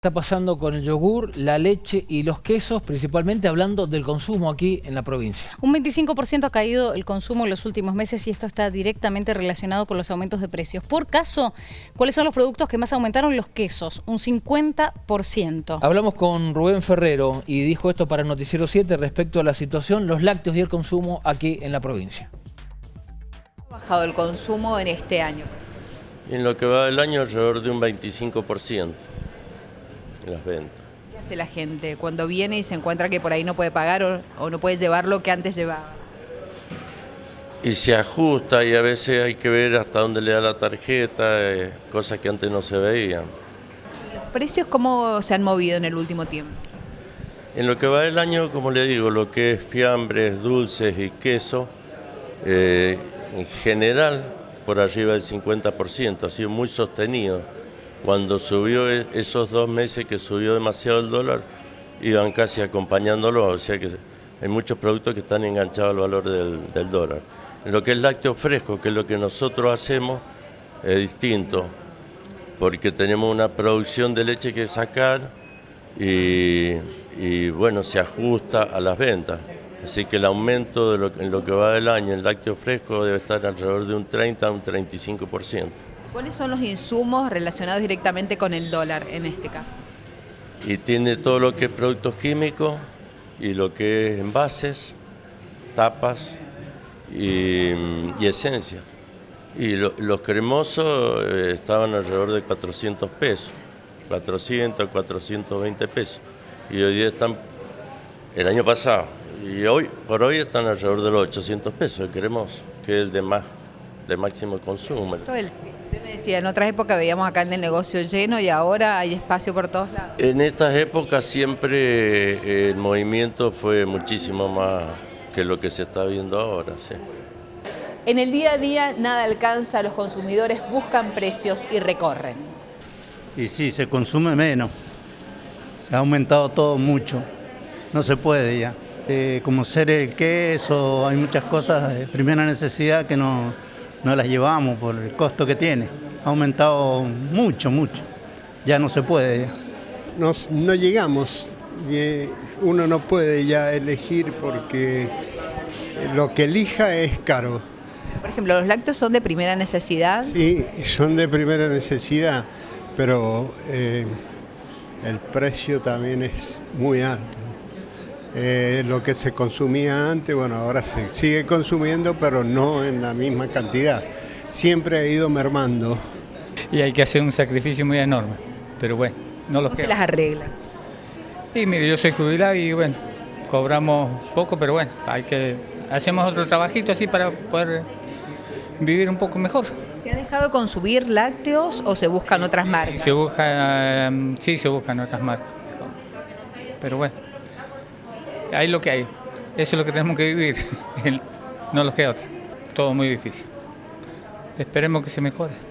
está pasando con el yogur, la leche y los quesos, principalmente hablando del consumo aquí en la provincia. Un 25% ha caído el consumo en los últimos meses y esto está directamente relacionado con los aumentos de precios. Por caso, ¿cuáles son los productos que más aumentaron? Los quesos, un 50%. Hablamos con Rubén Ferrero y dijo esto para Noticiero 7 respecto a la situación, los lácteos y el consumo aquí en la provincia. ¿Ha bajado el consumo en este año? En lo que va del año alrededor de un 25% las ventas. ¿Qué hace la gente cuando viene y se encuentra que por ahí no puede pagar o, no puede llevar lo que antes llevaba? Y se ajusta y a veces hay que ver hasta dónde le da la tarjeta, eh, cosas que antes no se veían. ¿Y los precios cómo se han movido en el último tiempo? En lo que va del año, como le digo, lo que es fiambres, dulces y queso, eh, en general por arriba del 50%, ha sido muy sostenido. Cuando subió e, esos dos meses que subió demasiado el dólar, iban casi acompañándolo, o sea que hay muchos productos que están enganchados al valor del, dólar. Lo que es lácteo fresco, que es lo que nosotros hacemos, es distinto, porque tenemos una producción de leche que sacar y, bueno, se ajusta a las ventas. Así que el aumento en lo que va del año en lácteo fresco debe estar alrededor de un 30 a un 35%. ¿Cuáles son los insumos relacionados directamente con el dólar en este caso? Y tiene todo lo que es productos químicos y lo que es envases, tapas y, esencia. Y los cremosos eh, estaban alrededor de 400 pesos, 400, 420 pesos. Y hoy día están, el año pasado, y hoy por hoy están alrededor de los 800 pesos el cremoso, que es el de más de máximo consumo. Usted me decía, en otras épocas veíamos acá el negocio lleno y ahora hay espacio por todos lados. En estas épocas siempre eh, el movimiento fue muchísimo más que lo que se está viendo ahora. Sí. En el día a día nada alcanza, los consumidores buscan precios y recorren. Y sí, se consume menos, se ha aumentado todo mucho, no se puede ya. Eh, como ser el queso, hay muchas cosas de primera necesidad que no, no las llevamos por el costo que tiene. Ha aumentado mucho, mucho. Ya no se puede. no llegamos. Uno no puede ya elegir porque lo que elija es caro. Por ejemplo, ¿los lácteos son de primera necesidad? Sí, son de primera necesidad, pero eh, el precio también es muy alto. Eh, lo que se consumía antes, bueno, ahora se sigue consumiendo, pero no en la misma cantidad. Siempre ha ido mermando. Y hay que hacer un sacrificio muy enorme, pero bueno, no lo ¿Cómo se las arregla? Y mire, yo soy jubilado y bueno, cobramos poco, pero bueno, hay que hacemos otro trabajito así para poder vivir un poco mejor. ¿Se ha dejado de consumir lácteos o se buscan otras marcas? Se busca, em, sí, se buscan otras marcas, pero bueno hay lo que hay. Eso es lo que tenemos que vivir, no lo que otro. Todo muy difícil. Esperemos que se mejore.